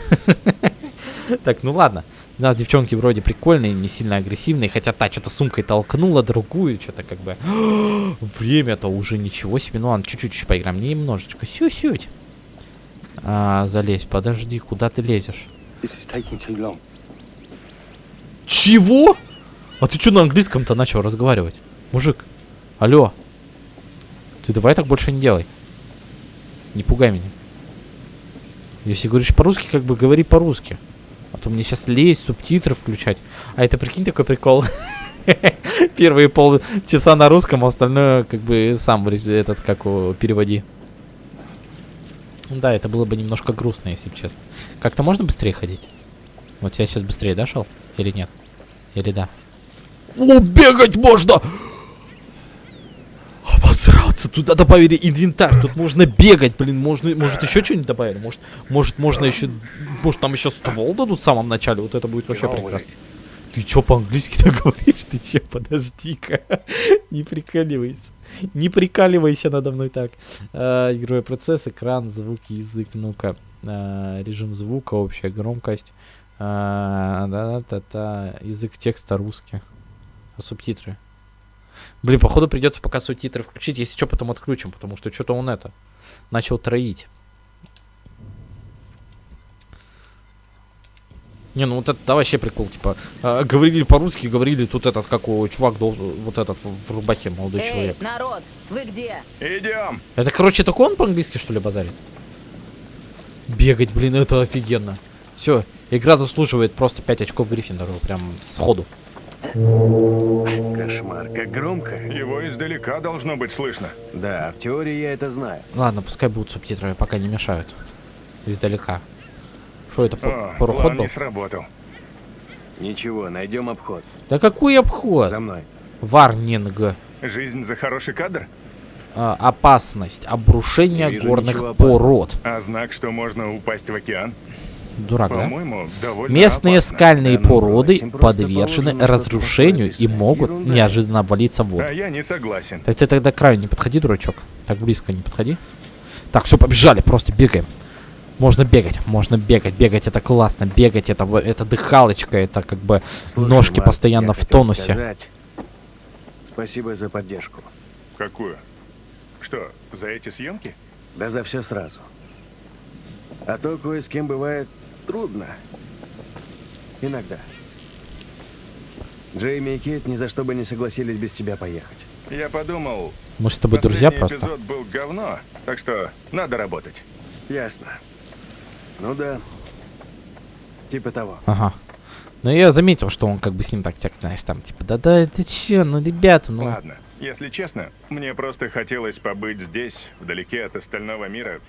Так, ну ладно. У нас девчонки вроде прикольные, не сильно агрессивные. Хотя та что-то сумкой толкнула другую. Что-то как бы... Время-то уже ничего себе. Ну ладно, чуть-чуть поиграем. Немножечко. Сю-сють. А, залезь, подожди, куда ты лезешь? Чего? А ты что на английском-то начал разговаривать? Мужик, алло. Ты давай так больше не делай. Не пугай меня. Если говоришь по-русски, как бы говори по-русски. А то мне сейчас лезть, субтитры включать. А это прикинь такой прикол. Первые полчаса на русском, а остальное как бы сам этот как переводи. Да, это было бы немножко грустно, если бы честно. Как-то можно быстрее ходить? Вот я сейчас быстрее дошел? Или нет? Или да? О, бегать можно! Обосраться, туда добавили инвентарь, тут можно бегать, блин, можно, может еще что-нибудь добавили, может, может можно еще, может там еще ствол дадут в самом начале, вот это будет вообще прекрасно. Ты чё по-английски так говоришь? Ты чё, подожди-ка, не прикаливайся, не прикаливайся надо мной так. А, игровой процесс, экран, звуки, язык, ну-ка, А, режим звука, общая громкость, А, да-да-да, язык текста русский, а субтитры. Блин, походу придется пока субтитры включить, если что, потом отключим, потому что что-то он это начал троить. Не, ну вот это да, вообще прикол, типа, а, говорили по-русски, говорили тут этот, как у чувак должен, вот этот в, в рубахе, молодой Эй, человек. народ, вы где? Идем. Это, короче, только он по-английски, что ли, базарит? Бегать, блин, это офигенно. Все, игра заслуживает просто 5 очков Гриффиндору, прям сходу. Кошмар, как громко. Его издалека должно быть слышно. Да, в теории я это знаю. Ладно, пускай будут субтитры, пока не мешают. Издалека. Что это, О, пароход план был? не сработал. Ничего, найдем обход. Да какой обход? За мной. Варнинг. Жизнь за хороший кадр? А, опасность. Обрушение вижу горных пород. А знак, что можно упасть в океан? Дурак, да? Местные опасно. скальные Да ну породы просто подвержены положено разрушению и могут Ерунда. неожиданно обвалиться в воду. А я не согласен. Так ты тогда к краю не подходи, дурачок. Так близко не подходи. Так, все, побежали, просто бегаем. Можно бегать, можно бегать, бегать это классно, бегать это, это дыхалочка, это как бы Слушай, ножки Марк, постоянно в тонусе. сказать Спасибо за поддержку. Какую? Что, за эти съемки? Да за все сразу. А то кое с кем бывает трудно. Иногда. Джейми и Кит ни за что бы не согласились без тебя поехать. Я подумал... Мы с тобой друзья просто. эпизод был говно, так что надо работать. Ясно. Ну да. Типа того. Ага. Но я заметил, что он как бы с ним так, так знаешь, там, типа, да-да, ты че, ну, ребята, ну... Ладно, если честно, мне просто хотелось побыть здесь, вдалеке от остального мира.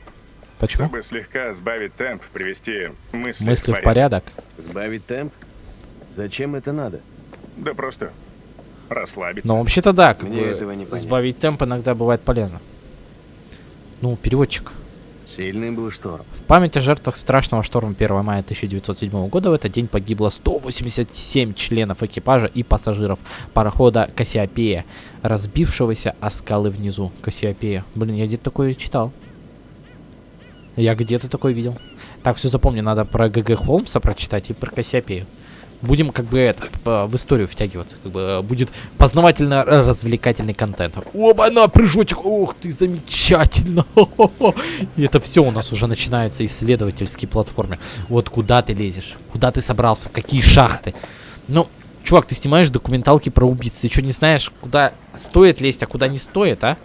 Почему? Чтобы слегка сбавить темп, привести мысли, Мысли в порядок. Сбавить темп? Зачем это надо? Да просто расслабиться. Но вообще-то да, как Мне бы этого не понять. сбавить темп иногда бывает полезно. Ну, переводчик. Сильный был шторм. В память о жертвах страшного шторма 1 мая 1907 года в этот день погибло 187 членов экипажа и пассажиров парохода Кассиопея, разбившегося о скалы внизу. Кассиопея. Блин, я где-то такое читал. Я где-то такое видел. Так, все запомни, надо про ГГ Холмса прочитать и про Кассиопею. Будем как бы это, в историю втягиваться, как бы э, будет познавательно-развлекательный контент. Оба на прыжочек, ух ты, замечательно. И это все у нас уже начинается исследовательский платформер. Вот куда ты лезешь, куда ты собрался, в какие шахты. Ну, Чувак, ты снимаешь документалки про убийц. Ты что, не знаешь, куда стоит лезть, а куда не стоит, а?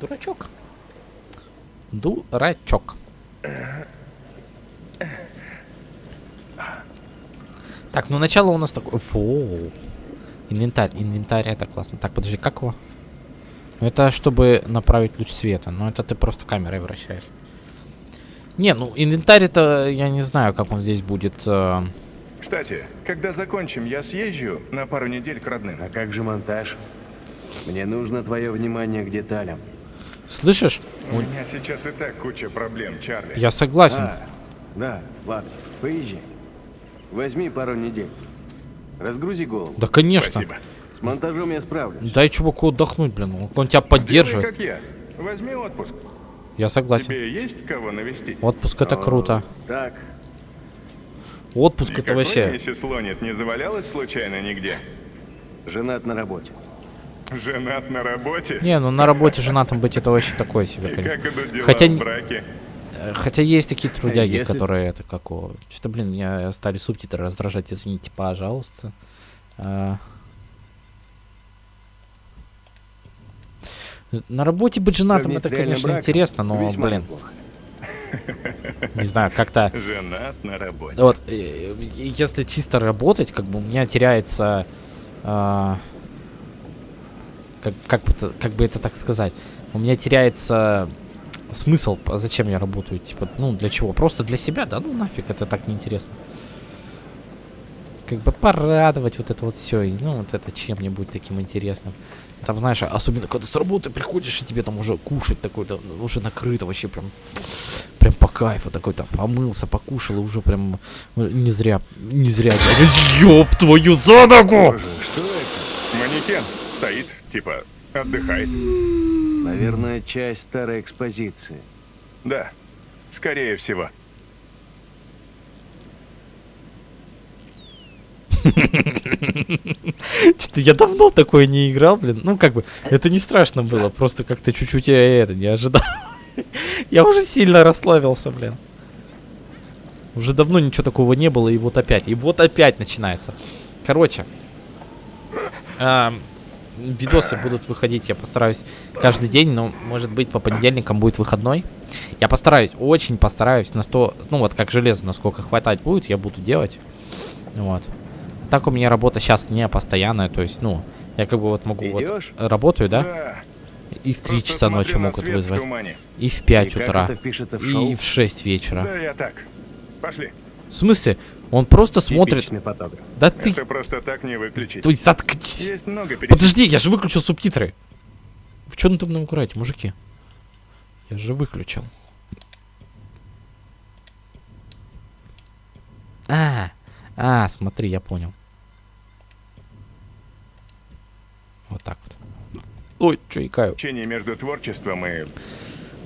Дурачок. Дурачок. Так, ну начало у нас такое... Фу. Инвентарь, инвентарь, это классно. Так, подожди, как его? Ну это чтобы направить луч света. Но это ты просто камерой вращаешь. Не, ну инвентарь это... Я не знаю, как он здесь будет... э, Кстати, когда закончим, я съезжу на пару недель к родным. А как же монтаж? Мне нужно твое внимание к деталям. Слышишь? У меня сейчас и так куча проблем, Чарли. Я согласен. А, да, ладно, поезжай. Возьми пару недель. Разгрузи голову. Да, конечно. Спасибо. С монтажом я справлюсь. Дай чуваку отдохнуть, блин. Он, тебя Сделай, поддерживает. как я. Возьми отпуск. Я согласен. Тебе есть кого навестить? Отпуск это круто. Так, Отпуск это Никакой вообще... миссис Лонит не завалялась случайно нигде? женат на работе. Женат на работе? Не, ну на работе женатым быть это вообще такое себе, И конечно. как идут дела Хотя, в не- браке? Хотя есть такие трудяги, если которые это как о... Что-то, блин, меня стали субтитры раздражать, извините, пожалуйста. А. На работе быть женатым это, конечно, браком интересно, но, блин, не знаю, как-то... Женат на работе. Вот, э, если чисто работать, как бы у меня теряется... а, как, как, как бы это так сказать? У меня теряется смысл, а зачем я работаю, типа, ну, для чего? Просто для себя, да? Ну, нафиг, это так неинтересно. Как бы порадовать вот это вот все, и, ну, вот это чем-нибудь таким интересным. Там, знаешь, особенно когда с работы приходишь, и тебе там уже кушать такой, да, уже накрыто вообще прям, прям по кайфу такой, там, помылся, покушал, и уже прям э, не зря, не зря. Ёб твою за ногу! Что это? Манекен стоит, типа, отдыхает. Наверное, часть старой экспозиции. Да, скорее всего. Что-то я давно такое не играл, блин. Ну, как бы, это не страшно было, просто как-то чуть-чуть я это не ожидал. Я уже сильно расслабился, блин. Уже давно ничего такого не было, и вот опять. И вот опять начинается. Короче. ам, видосы будут выходить, я постараюсь каждый день, но, может быть, по понедельникам будет выходной. Я постараюсь, очень постараюсь на 100, ну вот как железо, насколько хватать будет, я буду делать. Вот. Так у меня работа сейчас не постоянная, то есть, ну, я как бы вот могу Идёшь? вот работаю, да? Да. И в 3 Просто часа ночи могут в вызвать. тумане. И в 5 И утра. в? И в 6 вечера. Да, я так. Пошли. В смысле? Он просто смотрит. Типичный фотограф. Да ты. Это просто так не выключить. Ты заткнись. Есть много перес- Подожди, я же выключил субтитры. В чем там играете, мужики? Я же выключил. А, а, смотри, я понял. Вот так вот. Ой, что икаю. Общение между творчеством и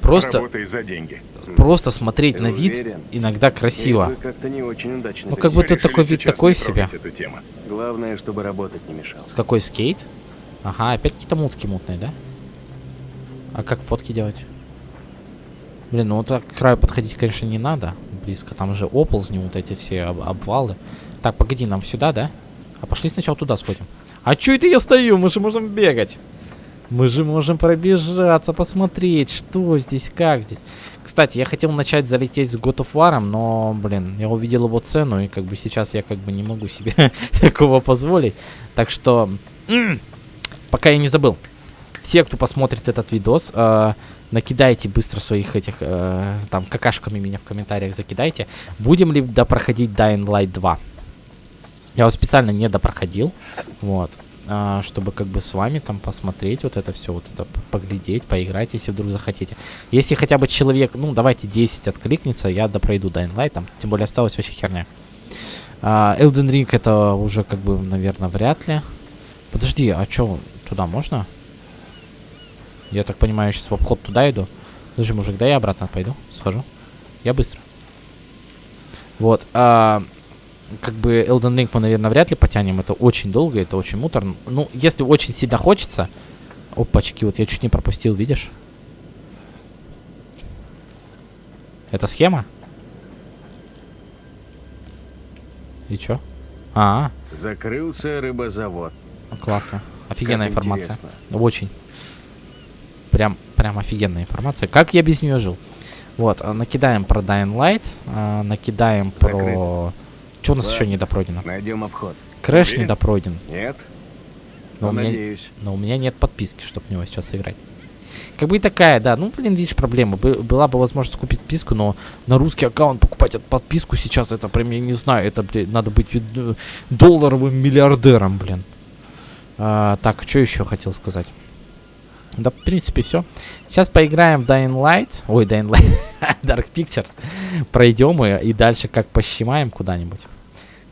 Просто, за деньги. просто смотреть Ты на вид уверен? иногда красиво. Как-то не очень удачно. Ну, как будто такой вид такой себе. Эту тему. Главное, чтобы работать не мешало. С какой скейт? Ага, опять какие-то мутки мутные, да? А как фотки делать? Блин, ну вот так к краю подходить, конечно, не надо. Близко. Там же оползни, вот эти все об- обвалы. Так, погоди, нам сюда, да? А пошли сначала туда сходим. А чё это я стою? Мы же можем бегать. Мы же можем пробежаться, посмотреть, что здесь, как здесь. Кстати, я хотел начать залететь с God of War, но, блин, я увидел его цену, и как бы сейчас я как бы не могу себе такого позволить. Так что, пока я не забыл. Все, кто посмотрит этот видос, э, накидайте быстро своих этих, э, там, какашками меня в комментариях закидайте. Будем ли допроходить Dying Light 2? Я его специально не допроходил, вот, чтобы как бы с вами там посмотреть вот это все, вот это поглядеть, поиграть, если вдруг захотите. Если хотя бы человек, ну, давайте 10 откликнется, я допройду Dying Light, там, тем более осталась вообще херня. А, Elden Ring это уже как бы, наверное, вряд ли. Подожди, а чё, туда можно? Я так понимаю, сейчас в обход туда иду. Подожди, мужик, да я обратно пойду, схожу. Я быстро. Вот, а, как бы Elden Ring мы, наверное, вряд ли потянем. Это очень долго, это очень муторно. Ну, если очень сильно хочется... Опачки, вот я чуть не пропустил, видишь? Это схема? И чё? А, Закрылся рыбозавод. классно. Офигенная Как информация. интересно. Очень. Прям, прям офигенная информация. Как я без нее жил? Вот, а, накидаем про Dying Light, а, накидаем про... Что у нас еще Ладно. недопройдено? Найдем обход. Crash Уверен? недопройден. Нет? Но у, меня, надеюсь. но у меня нет подписки, чтобы в него сейчас сыграть. Как бы и такая, да. Ну, блин, видишь, проблема. Бы- была бы возможность купить подписку, но на русский аккаунт покупать подписку сейчас, это прям, я не знаю, это, блин, надо быть э, долларовым миллиардером, блин. А, так, что еще хотел сказать? Да, в принципе, все. Сейчас поиграем в Dying Light. Ой, Dying Light. Dark Pictures. Пройдем и, и дальше как пощимаем куда-нибудь.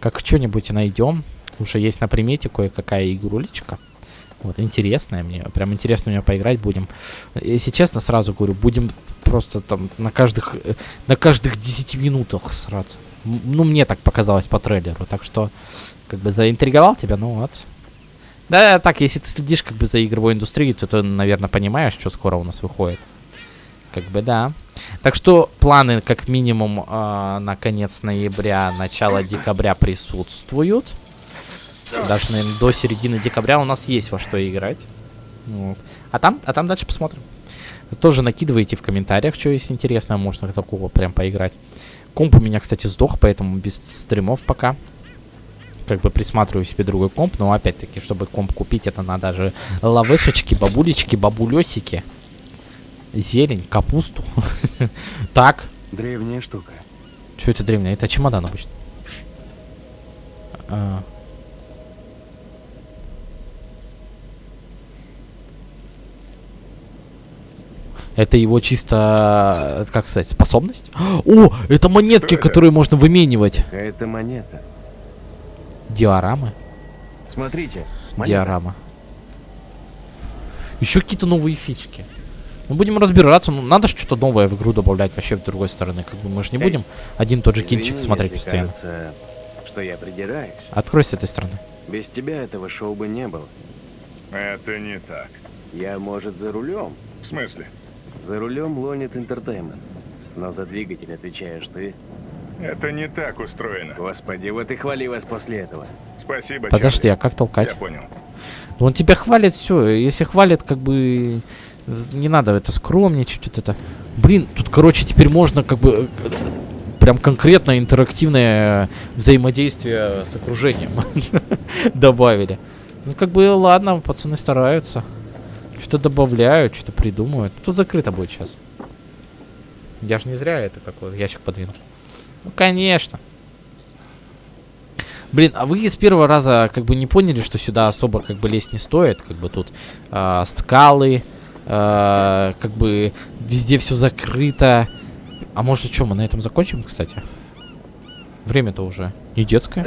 Как что-нибудь найдем. Уже есть на примете кое-какая игрулечка. Вот, интересная мне. Прям интересно мне поиграть будем. Если честно, сразу говорю, будем просто там на каждых, на каждых 10 минутах сраться. Ну, мне так показалось по трейлеру. Так что, как бы заинтриговал тебя, ну вот. Да, так, если ты следишь как бы за игровой индустрией, то ты, наверное, понимаешь, что скоро у нас выходит. Как бы да. Так что планы как минимум э, на конец ноября, начало декабря присутствуют. Даже, наверное, до середины декабря у нас есть во что играть. Вот. А там, а там дальше посмотрим. Тоже накидывайте в комментариях, что есть интересное, можно такого прям поиграть. Комп у меня, кстати, сдох, поэтому без стримов пока. Как бы присматриваю себе другой комп, но опять-таки, чтобы комп купить, это надо же лавышечки, бабулечки, бабулесики, зелень, капусту. Так, Древняя штука. что это древнее? Это чемодан обычно. А. Это его чисто, как сказать, способность? О, это монетки, которые можно выменивать. Какая-то монета. Диорамы. Смотрите. монета. Диорама. Еще какие-то новые фички. Мы будем разбираться, ну надо что-то новое в игру добавлять вообще с другой стороны. Как бы мы же не Эй, будем один и тот же Извини, кинчик смотреть если постоянно. кажется, что я придираюсь. Открой с этой стороны. Без тебя этого шоу бы не было. Это не так. Я, может, за рулем? В смысле? За рулем Лонит Entertainment. Но за двигатель отвечаешь ты. Это не так устроено. Господи, вот и хвали вас после этого. Спасибо, Подожди, Чарли. а как толкать? Я понял. Ну, он тебя хвалит, все. Если хвалит, как бы не надо это скромничать, что-то это. Блин, тут, короче, теперь можно как бы э, прям конкретно интерактивное взаимодействие с окружением добавили. Ну, как бы, ладно, пацаны стараются. Что-то добавляют, что-то придумывают. Тут закрыто будет сейчас. Я же не зря это какой ящик подвинул. Ну, конечно. Блин, а вы с первого раза как бы не поняли, что сюда особо как бы лезть не стоит? Как бы тут а, скалы, а, как бы везде все закрыто. А может что, мы на этом закончим, кстати? Время-то уже не детское.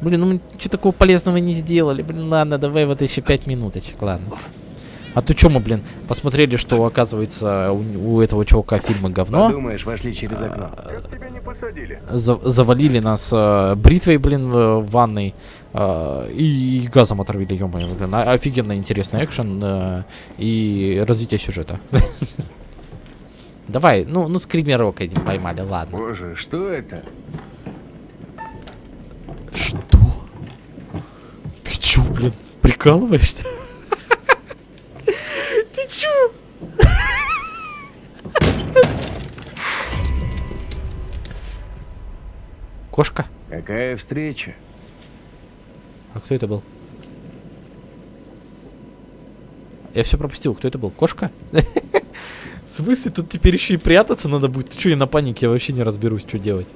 Блин, ну мы ничего такого полезного не сделали. Блин, ладно, давай вот еще пять минуточек, ладно. А то что мы, блин, посмотрели, что оказывается у, у этого чувака фильмы говно. Подумаешь, вошли через окно. Как тебя не посадили? За- завалили нас э, бритвой, блин, в, ванной э, и газом отравили, ё блин. А- офигенно интересный экшен э, и развитие сюжета. Давай, ну, ну скримерок один поймали, ладно. Боже, что это? Что? Ты чё, блин, прикалываешься? Кошка? Какая встреча? А кто это был? Я все пропустил. Кто это был? Кошка? В смысле, тут теперь еще и прятаться надо будет? Ты что, я на панике я вообще не разберусь, что делать.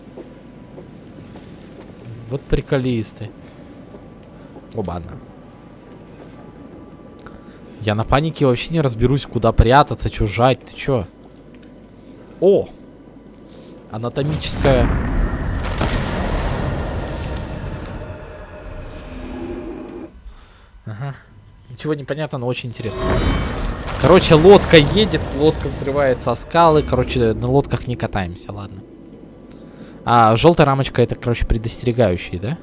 Вот приколисты. Оба-на. Я на панике вообще не разберусь, куда прятаться, что жать. Ты чё? О! Анатомическая... Ничего не понятно, но очень интересно. Короче, лодка едет, лодка взрывается о скалы. Короче, на лодках не катаемся, ладно. А, желтая рамочка это, короче, предостерегающий, да?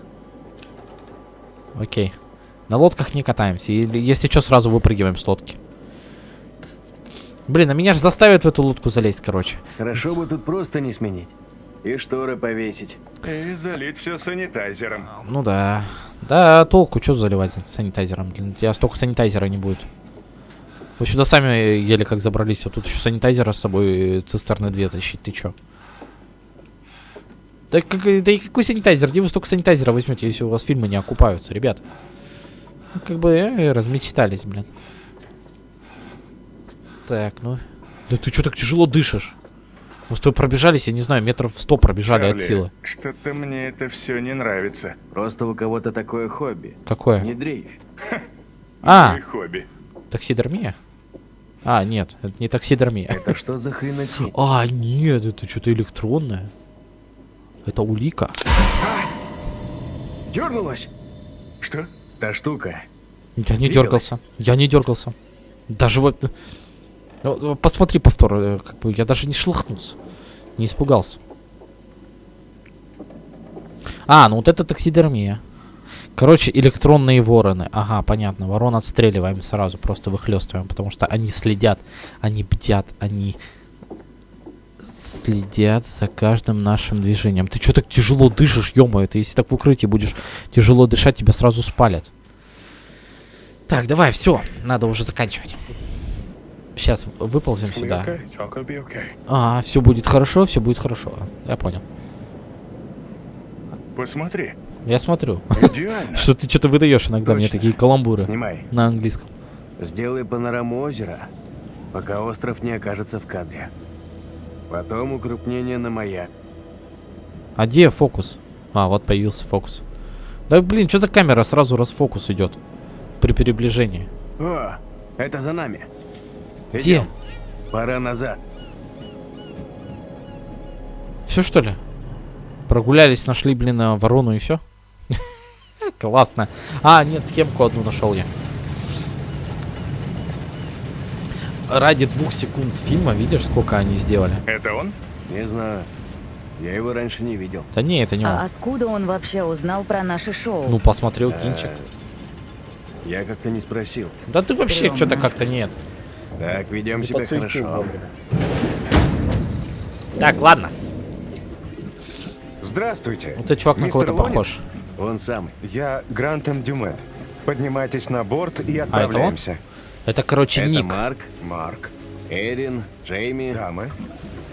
Окей. На лодках не катаемся. Или, если что, сразу выпрыгиваем с лодки. Блин, а меня же заставят в эту лодку залезть, короче. Хорошо бы тут просто не сменить. И шторы повесить. И залить все санитайзером. Ну да. Да, толку, что заливать санитайзером? Блин, у тебя столько санитайзера не будет. Вы сюда сами еле как забрались, а тут еще санитайзера с собой э, цистерны две тащить, ты чё? Да, как, да и какой санитайзер? Где вы столько санитайзера возьмете, если у вас фильмы не окупаются, ребят? Ну, как бы э, размечтались, блин. Так, ну... Да ты что так тяжело дышишь? Мы с тобой пробежались, я не знаю, метров сто пробежали от Чарли, силы. Что-то мне это все не нравится. Просто у кого-то такое хобби. Какое? Не дрейфь. А, хобби. таксидермия? А, нет, это не таксидермия. Это что за хренотень? А, нет, это что-то электронное. Это улика. Дернулась? Что? Та штука. Я не Двигалась? дергался. Я не дергался. Даже вот... Ну, Посмотри повтор. э, Как бы я даже не шлахнулся. Не испугался. А, ну вот это таксидермия. Короче, электронные вороны. Ага, понятно. Ворон отстреливаем сразу, просто выхлестываем, потому что они следят, они бдят, они следят за каждым нашим движением. Ты что так тяжело дышишь, ё ты если так в укрытии будешь тяжело дышать, тебя сразу спалят. Так, давай, все, надо уже заканчивать. Сейчас выползем сюда. А, все будет хорошо, все будет хорошо. Я понял. Посмотри. Я смотрю. Что ты что-то выдаешь иногда мне такие каламбуры. Снимай. На английском. Сделай панораму озера, пока остров не окажется в кадре. Потом укрупнение на маяк. А где фокус? А, вот появился фокус. Да блин, что за камера сразу расфокус идет при приближении? О, это за нами. Где? Пора назад. Все что ли? Прогулялись, нашли, блин, э, ворону и все? Классно. А, нет, схемку одну нашел я. Ради двух секунд фильма, видишь, сколько они сделали? Это он? Не знаю. Я его раньше не видел. Да не, это не он. А откуда он вообще узнал про наше шоу? Ну, посмотрел кинчик. Я как-то не спросил. Да ты вообще что-то как-то нет. Так, ведем Ты себя хорошо. вовремя. Так, ладно. Здравствуйте. Вот этот чувак на кого-то похож. Он самый. Я Грантом Дюмет. Поднимайтесь на борт и А это он? отправляемся. Это, короче, Это ник. Марк, Марк, Эрин, Джейми. дамы.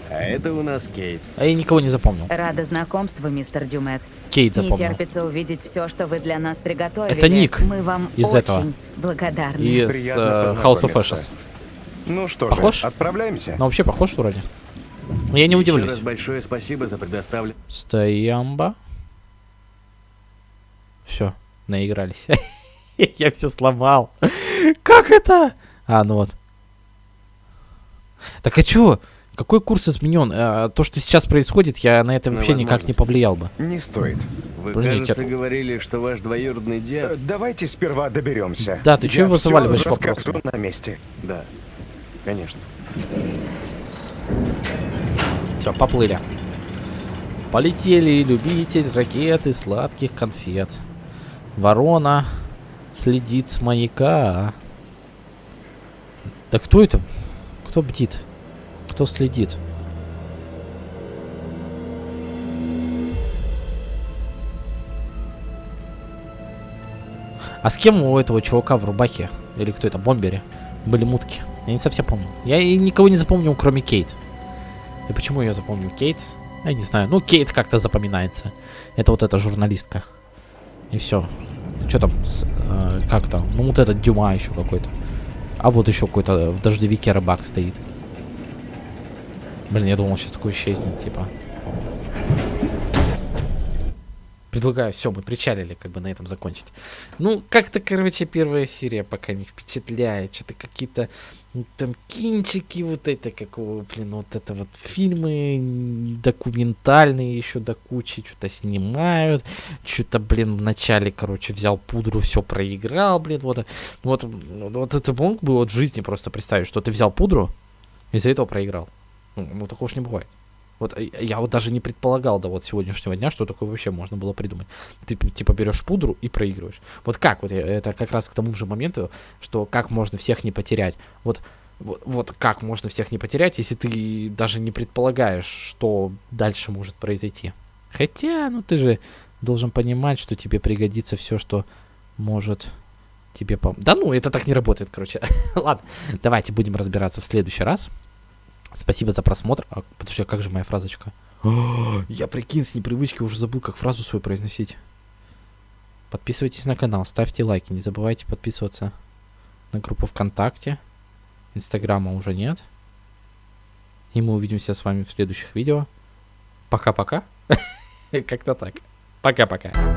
А это у нас Кейт. А я никого не запомнил. Рада знакомству, мистер Дюмет. Кейт Не запомнил. терпится увидеть все, что вы для нас приготовили. Это Ник Мы вам из очень этого. благодарны. Из э, House of. Ashes. Ну что Похож? же, отправляемся. Ну, вообще похож вроде. Но я не Еще удивлюсь. раз большое спасибо за предоставленное. Стоямба. Все, наигрались. Я все сломал. Как это? А, ну вот. Так а чё? Какой курс изменен? А, то, что сейчас происходит, я на это На вообще никак не повлиял бы. Не стоит. Вы, Блин, я кажется, тебя- говорили, что ваш двоюродный Э, дед... Давайте сперва доберемся. Да, ты чё Я его всё заваливаешь вопросами? на месте. Да, конечно. Все, поплыли. Полетели любитель ракет и сладких конфет. Ворона следит с маяка. Да кто это? Кто бдит? Кто следит? А с кем у этого чувака в рубахе? Или кто это, бомбере? Были мутки. Я не совсем помню. Я и никого не запомнил, кроме Кейт. И почему я запомнил Кейт? Я не знаю. Ну, Кейт как-то запоминается. Это вот эта журналистка. И все. Что там? с- э, как там? Ну, вот этот Дюма еще какой-то. А вот еще какой-то в дождевике рыбак стоит. Блин, я думал, сейчас такой исчезнет, типа. Предлагаю, все, мы причалили, как бы на этом закончить. Ну, как-то, короче, первая серия пока не впечатляет. Что-то какие-то там кинчики, вот это, какого, блин, вот это вот фильмы документальные еще до кучи, что-то снимают. Что-то, блин, вначале, короче, взял пудру, все проиграл, блин, вот. Вот, вот это мог бы от жизни просто представить, что ты взял пудру, из-за этого проиграл. Ну, ну такого ж не бывает. Вот э, я вот даже не предполагал до вот сегодняшнего дня, что такое вообще можно было придумать. Ты типа берешь пудру и проигрываешь. Вот как? Вот это как раз к тому же моменту, что как можно всех не потерять. Вот Вот, вот как можно всех не потерять, если ты даже не предполагаешь, что дальше может произойти. Хотя, ну ты же должен понимать, что тебе пригодится все, что может тебе пом... Да ну, это так не работает, короче. Ладно, давайте будем разбираться в следующий раз. Спасибо за просмотр. А, подожди, а как же моя фразочка? Я прикинь, с непривычки уже забыл, как фразу свою произносить. Подписывайтесь на канал, ставьте лайки, не забывайте подписываться на группу ВКонтакте. Инстаграма уже нет. И мы увидимся с вами в следующих видео. Пока-пока. Как-то так. Пока-пока.